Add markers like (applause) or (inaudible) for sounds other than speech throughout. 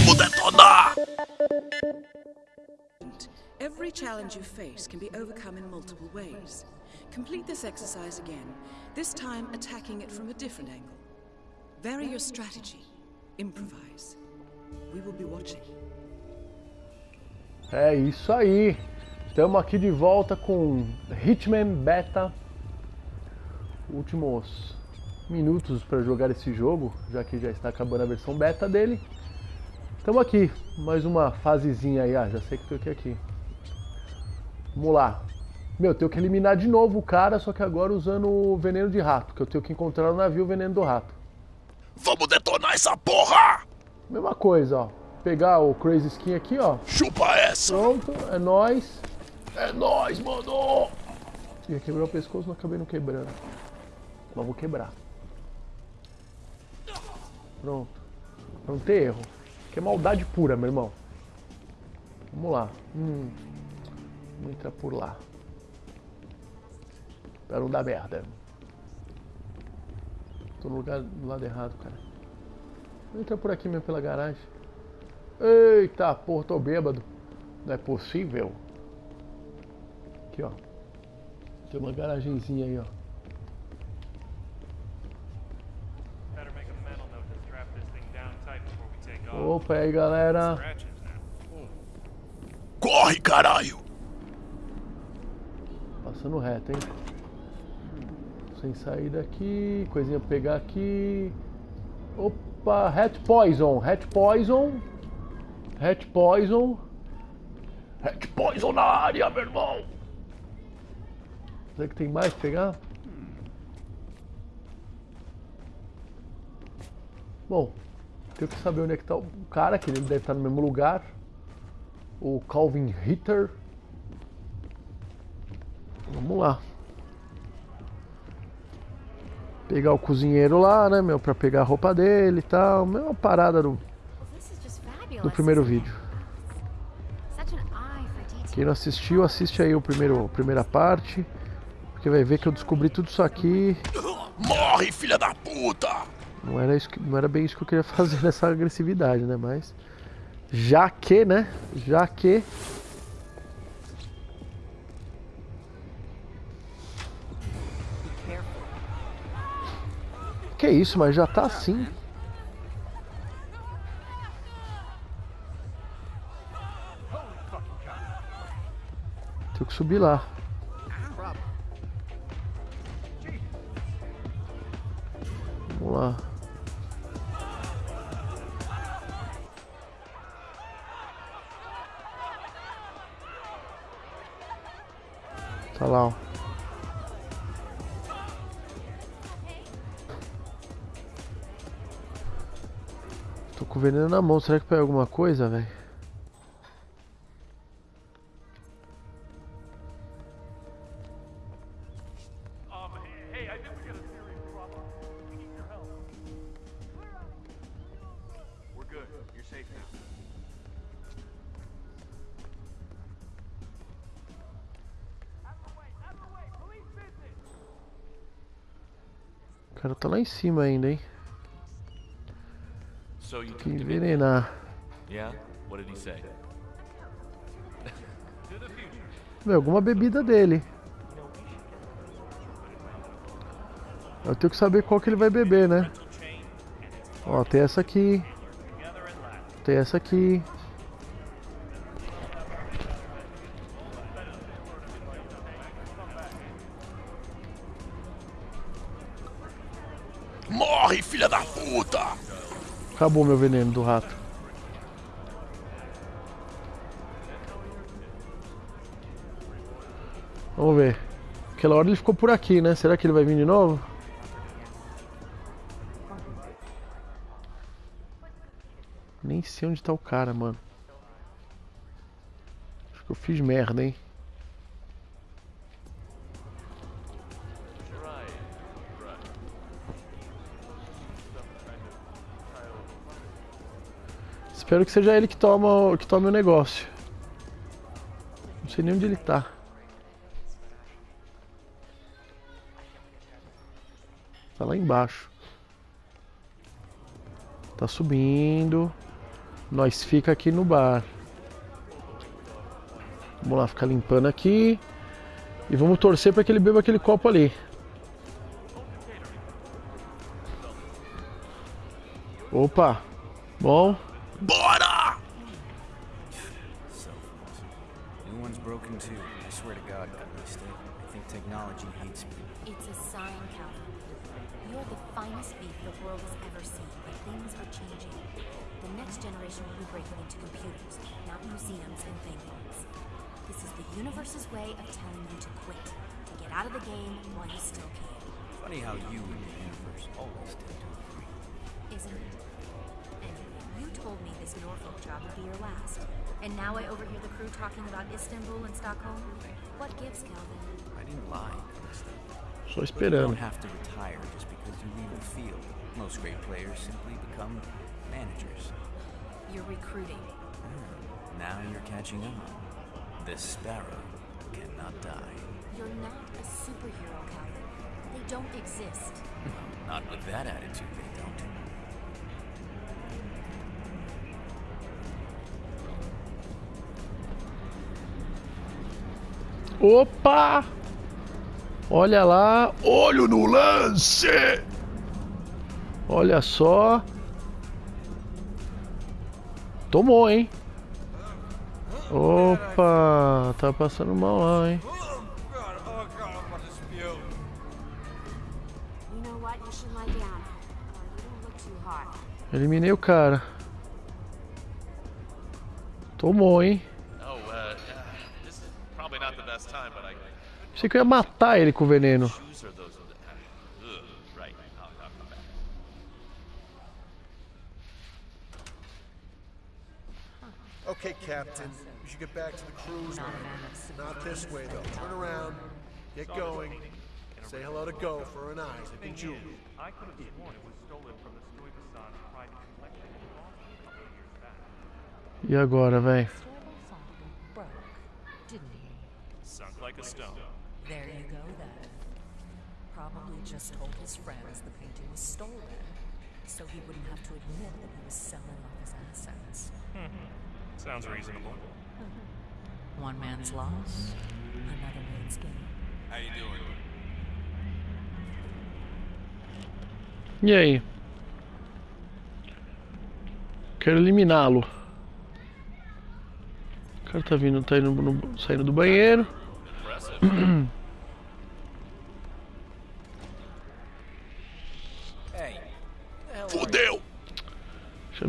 Vamos detonar! Every challenge you face can be overcome in multiple ways. Complete this exercise again, this time attacking it from a different angle. Vary your strategy. Improvise. We will be watching. É isso aí. Estamos aqui de volta com Hitman Beta. Últimos minutos para jogar esse jogo, já que já está acabando a versão beta dele. Estamos aqui, mais uma fasezinha aí. Ah, já sei que tô aqui aqui. Vamos lá. Meu, tenho que eliminar de novo o cara, só que agora usando o veneno de rato, que eu tenho que encontrar no navio o veneno do rato. Vamos detonar essa porra! Mesma coisa, ó. Pegar o Crazy Skin aqui, ó. Chupa essa! Pronto, é nóis. É nóis, mano! Ia quebrar o pescoço, não acabei não quebrando. Mas vou quebrar. Pronto. Não ter erro. Que é maldade pura, meu irmão. Vamos lá. Hum. Vamos entrar por lá. Pra não dar merda. Tô no lugar do lado errado, cara. Vou entrar por aqui mesmo pela garagem. Eita, porra, tô bêbado. Não é possível. Aqui, ó. Tem uma garagenzinha aí, ó. Opa, aí, galera. Corre, caralho! Passando reto, hein? Sem sair daqui. Coisinha pra pegar aqui. Opa, Hat Poison. Hat Poison. Hat Poison. Red Poison na área, meu irmão! Será que tem mais pra pegar? Bom, tenho que saber onde é que tá o cara, que ele deve estar no mesmo lugar. O Calvin Ritter. Vamos lá. Pegar o cozinheiro lá, né, meu, pra pegar a roupa dele e tal. Mesma parada do, do primeiro vídeo. Quem não assistiu, assiste aí o primeiro, a primeira parte. Porque vai ver que eu descobri tudo isso aqui. Morre, filha da puta! Não era, isso que- não era bem isso que eu queria (laughs) fazer nessa agressividade, né? Mas. Já que, né? Já que. Que isso, mas já tá assim. Tenho que subir lá. Vamos lá. Tá lá, ó. Tô com veneno na mão, será que pega alguma coisa, velho? O cara tá lá em cima ainda, hein? You Que envenenar. (laughs) Meu, alguma bebida dele. Eu tenho que saber qual que ele vai beber, né? Ó, tem essa aqui. Tem essa aqui. Acabou meu veneno do rato. Vamos ver. Aquela hora ele ficou por aqui, né? Será que ele vai vir de novo? Nem sei onde tá o cara, mano. Acho que eu fiz merda, hein? Espero que seja ele que toma, que tome o negócio. Não sei nem onde ele tá. Tá lá embaixo. Tá subindo. Nós fica aqui no bar. Vamos lá, ficar limpando aqui. E vamos torcer para que ele beba aquele copo ali. Opa! Bom, I swear to I think technology hates me. It's a sign, Calvin. You're the finest beef the world has ever seen, but things are changing. The next generation will be breaking into computers, not museums and paintings. This is the universe's way of telling you to quit, to get out of the game while you still can, Funny how you and the universe always tend to agree. isn't it? Anyway, you told me this Norfolk job would be your last. And now I overhear the crew talking about Istanbul and Stockholm? What gives, Calvin? I didn't lie, Callisto. só But you esperando. don't have to retire just because you leave the field. Most great players simply become managers. You're recruiting. Hmm, now you're catching on. This sparrow cannot die. You're not a superhero, Calvin. They don't exist. Not with that attitude, Opa! Olha lá, Olho no lance! olha só. Tomou, hein? Opa, tá passando mal lá, hein? Eliminei o cara. Tomou, hein? Pensei que eu ia matar ele com o veneno. Okay, Captain. We should get back to the cruise line. Not this way, though. Turn around. Get going. Say hello to Gopher and Isaac and Julie. I could have sworn it was stolen from the Stuyvesant private collection in Boston a couple of years back. E agora, velho? broke, didn't he? Sunk like a stone. There you go then. Probably just told his friends the painting was stolen, so he wouldn't have to admit that he was selling off his assets. (laughs) Sounds reasonable. (laughs) One man's loss, another man's gain. How you doing? E aí? Quero eliminá-lo. O cara tá vindo, tá indo no- saindo do banheiro. (clears throat)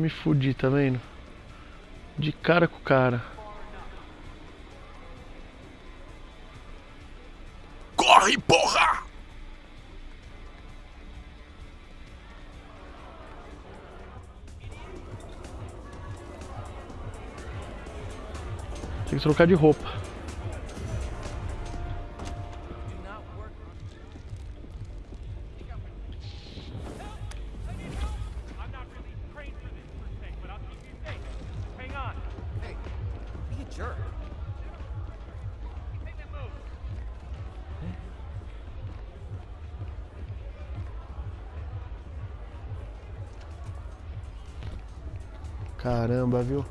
me fudi, tá vendo? De cara com o cara. Corre, porra! Tem que trocar de roupa. Caramba, viu?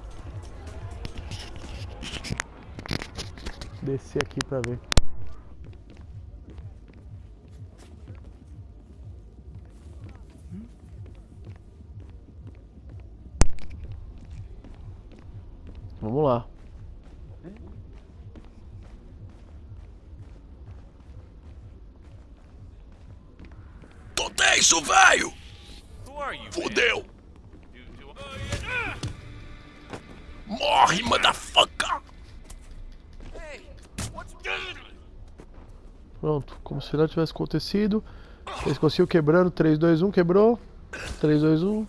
Descer aqui pra ver. Nada tivesse acontecido. Eles conseguiu quebrando. 3, 2, 1, quebrou. 3, 2, 1.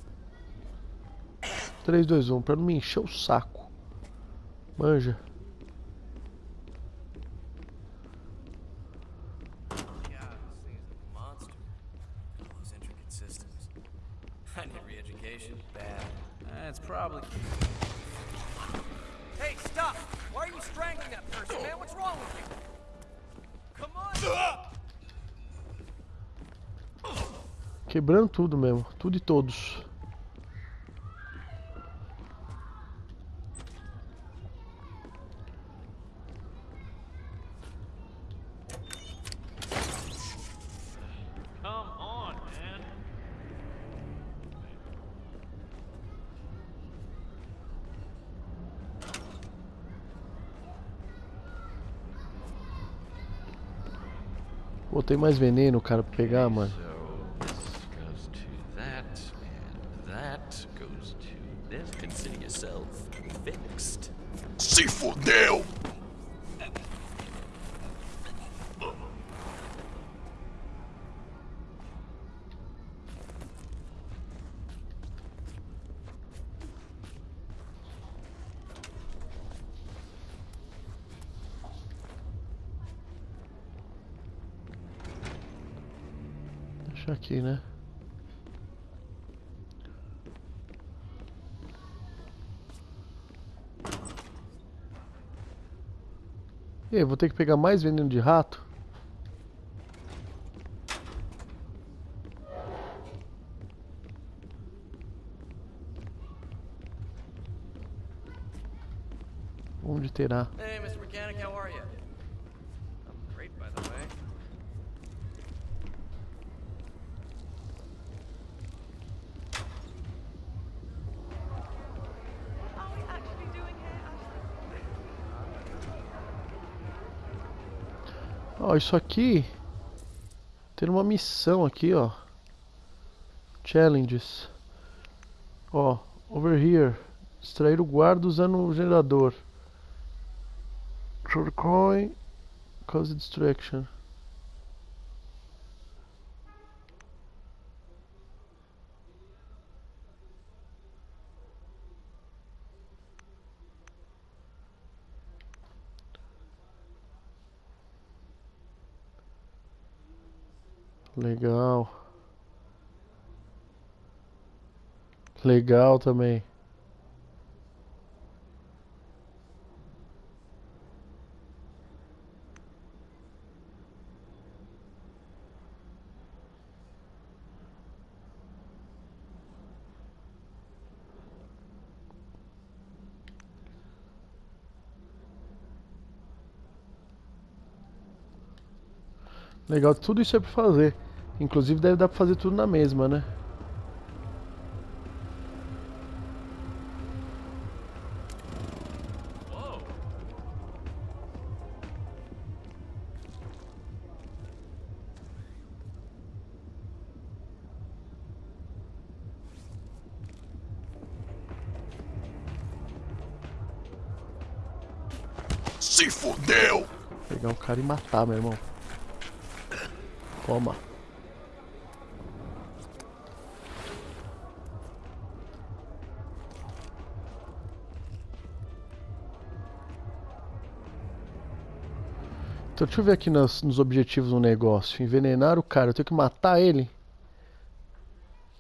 3, 2, 1, pra não me encher o saco. Manja. Quebrando tudo mesmo, tudo e todos. Pô, tem mais veneno, cara, pra pegar, mano. Né? E vou ter que pegar mais veneno de rato? Onde terá? Ó, isso aqui tem uma missão aqui, ó. Challenges. Ó, over here. Extrair o guarda usando o gerador. The coin. Cause distraction. Legal. Legal também. Legal, tudo isso é pra fazer. Inclusive deve dar pra fazer tudo na mesma, né? Se fudeu! Pegar um cara e matar, meu irmão. Toma. Então deixa eu ver aqui nos, nos objetivos do negócio. Envenenar o cara, eu tenho que matar ele.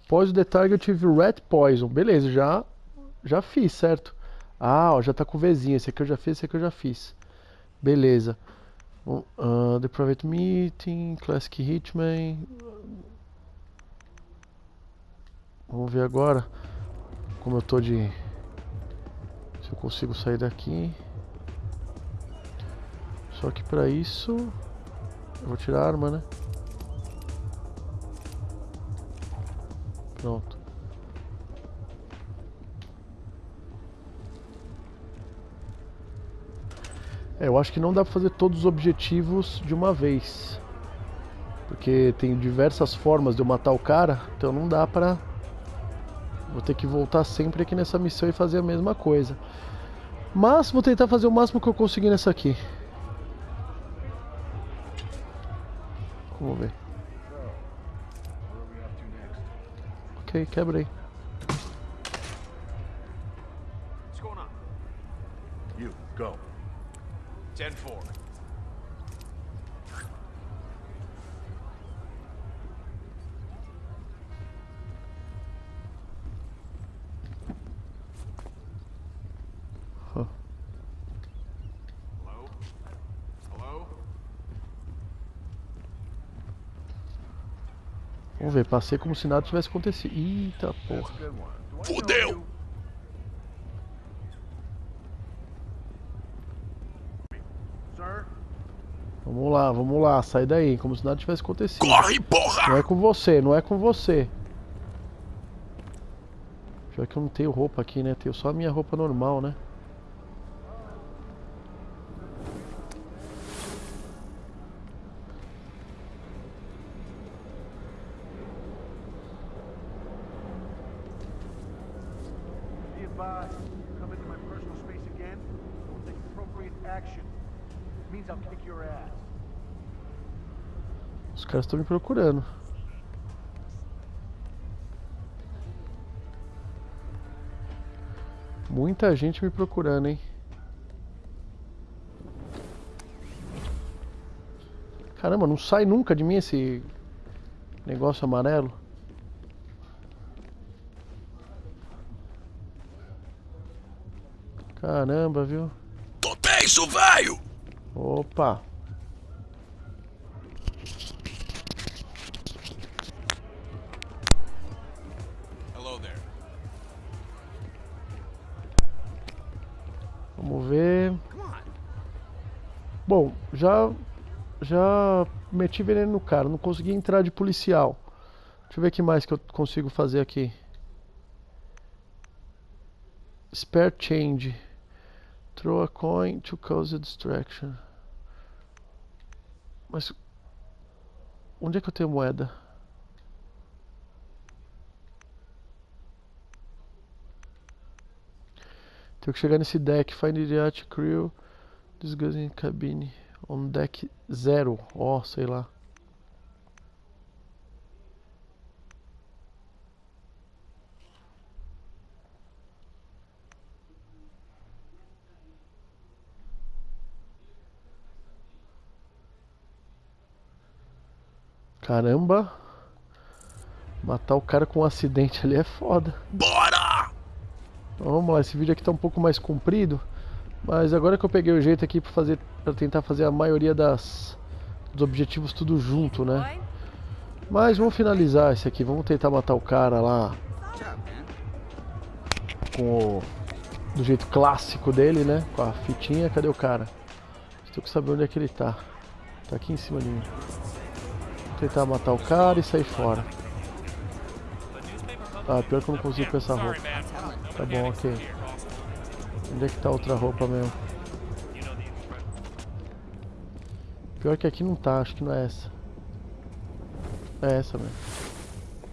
Poison the target with rat poison. Beleza, já, já fiz, certo? Ah, ó, já tá com o Vzinho. Esse aqui eu já fiz, esse aqui eu já fiz. Beleza. Bom, ah, the Private Meeting, Classic Hitman. Vamos ver agora como eu tô de. Se eu consigo sair daqui. Só que pra isso. Eu vou tirar a arma, né? Pronto. É, eu acho que não dá pra fazer todos os objetivos de uma vez. Porque tem diversas formas de eu matar o cara, então não dá pra. Vou ter que voltar sempre aqui nessa missão e fazer a mesma coisa. Mas vou tentar fazer o máximo que eu conseguir nessa aqui. Vamos ver. Ok, quebrei. Vamos ver, passei como se nada tivesse acontecido. Eita porra. Fudeu! Vamos lá, vamos lá, sai daí, como se nada tivesse acontecido. Corre, Não porra! é com você, não é com você. Já que eu não tenho roupa aqui, né? Tenho só a minha roupa normal, né? Advised. Come into my personal space again, we'll take appropriate action. means I'll kick your ass. Os caras estão me procurando. Muita gente me procurando, hein? Caramba, não sai nunca de mim esse negócio amarelo. Caramba, viu? Tô tenso, velho! Opa! Hello there. Vamos ver. Bom, já já meti veneno no cara, não consegui entrar de policial. Deixa eu ver o que mais que eu consigo fazer aqui. Spare change. Throw a coin to cause a distraction. Mas onde é que eu tenho moeda? Tenho que chegar nesse deck. Find the yacht crew. Disguising cabine. On deck zero. Ó, oh, sei lá. Caramba. Matar o cara com um acidente ali é foda. Bora! Então, vamos lá, esse vídeo aqui tá um pouco mais comprido. Mas agora que eu peguei o jeito aqui para fazer para tentar fazer a maioria das dos objetivos tudo junto, né? Mas vamos finalizar esse aqui, vamos tentar matar o cara lá com o do jeito clássico dele, né? Com a fitinha, cadê o cara? Estou que saber onde é que ele tá. Tá aqui em cima de mim. Tentar matar o cara e sair fora. Ah, pior que eu não consigo com essa roupa. Tá bom, ok. Onde é que tá outra roupa mesmo? Pior que aqui não tá, acho que não é essa. É essa mesmo.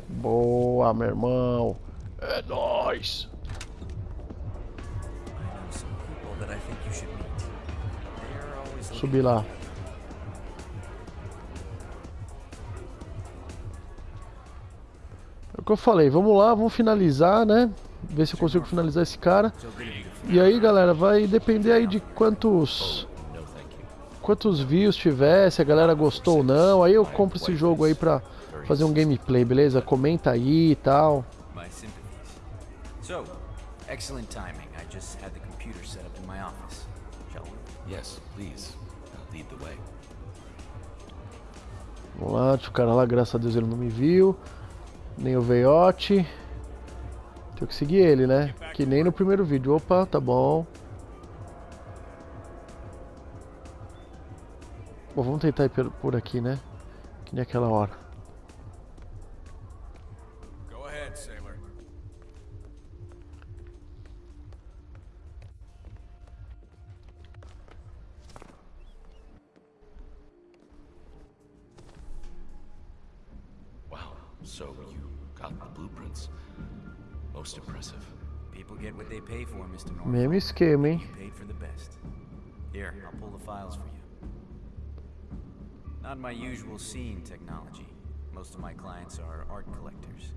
Boa, meu irmão. É nóis. Subir lá. Que eu falei, vamos lá, vamos finalizar, né? Ver se eu consigo finalizar esse cara. E aí, galera, vai depender aí de quantos quantos views tiver, se a galera gostou ou não. Aí eu compro esse jogo aí pra fazer um gameplay, beleza? Comenta aí e tal. So, excellent timing. I just had the computer set up in my office. Shall we? Yes, please. Lead the way. Vamos lá, o cara lá, graças a Deus ele não me viu. Nem o veiote. Tenho que seguir ele, né? Que nem no primeiro vídeo. Opa, tá bom. Bom, vamos tentar ir por aqui, né? Que nem aquela hora. Wow, so you got the blueprints. Most impressive. People get what they pay for, Mr. Norfolk. Mesmo esquema, hein? You paid for the best. Here, I'll pull the files for you. Not my usual scene technology. Most of my clients are art collectors.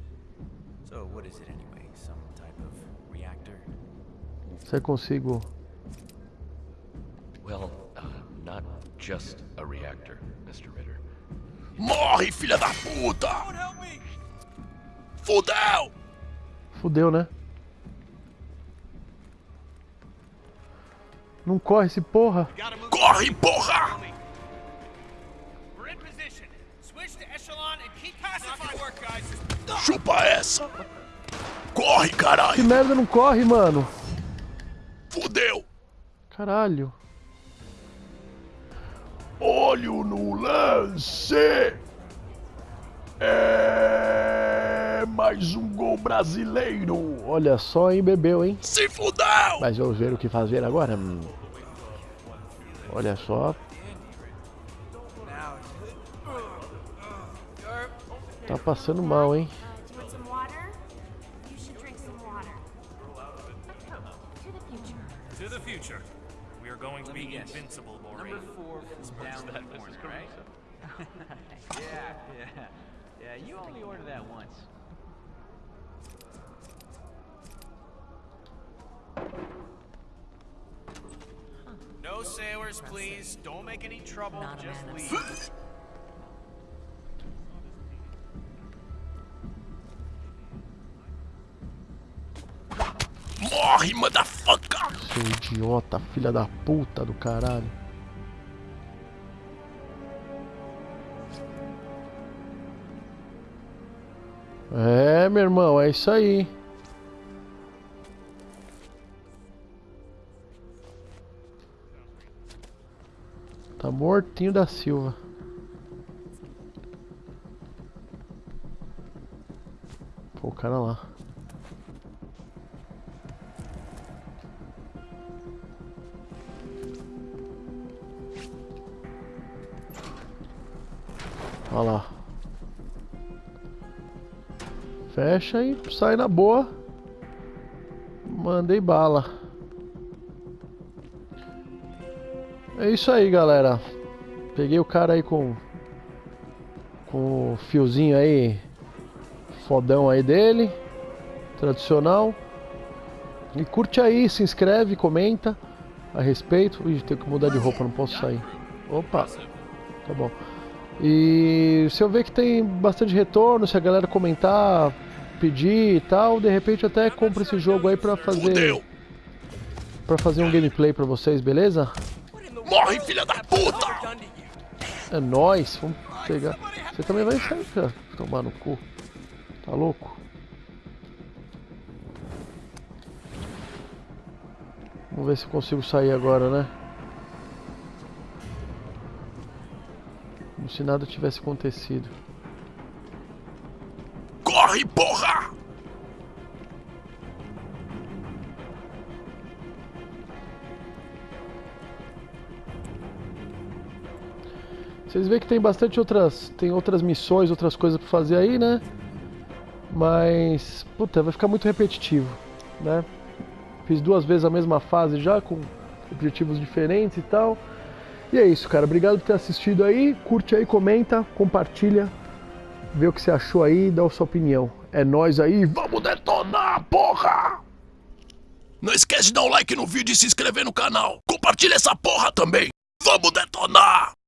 So, what is it anyway? Some type of reactor? Se eu consigo. Well, uh, not just a reactor, Mr. Ritter. Morre, filha da puta! Fudeu! Fudeu, né? Não corre esse porra. Corre, porra! We're in position. Switch to echelon and keep pacifying work, guys. Chupa essa! Corre, Que caralho! merda não corre, mano. Fudeu! Caralho. Olho no lance! É mais um gol brasileiro! Olha só, hein, bebeu, hein? Se fudeu! Mas vamos ver o que fazer agora. Hum. Olha só. Tá passando mal, hein? Going to be invincible, Maureen. Number four from down the corner, right? yeah, yeah. Yeah, you only order that once. Sailors, please. Don't make any trouble. Not Just leave. Morre, motherfucker! Seu idiota, filha da puta do caralho. É, meu irmão, é isso aí. Tá mortinho da Silva. Pô, o cara lá. Olha lá. Fecha e sai na boa. Mandei bala. É isso aí, galera. Peguei o cara aí com com o fiozinho aí fodão aí dele, tradicional. E curte aí, se inscreve, comenta a respeito. Ih, tenho que mudar de roupa, não posso sair. Opa. Tá bom. E se eu ver que tem bastante retorno, se a galera comentar, pedir e tal, de repente até compro esse jogo aí pra fazer para fazer um gameplay pra vocês, beleza? Morre, filha da puta! É nóis, vamos pegar. Você também vai sair, cara. Tomar no cu. Tá louco? Vamos ver se consigo sair agora, né? Como se nada tivesse acontecido. Corre, porra! Vocês veem que tem bastante outras, tem outras missões, outras coisas pra fazer aí, né? Mas, puta, vai ficar muito repetitivo, né? Fiz duas vezes a mesma fase já, com objetivos diferentes e tal. E é isso, cara. Obrigado por ter assistido aí. Curte aí, comenta, compartilha. Vê o que você achou aí, dá a sua opinião. É nóis aí, Vamos detonar, porra! Não esquece de dar um like no vídeo e se inscrever no canal. Compartilha essa porra também. Vamos detonar!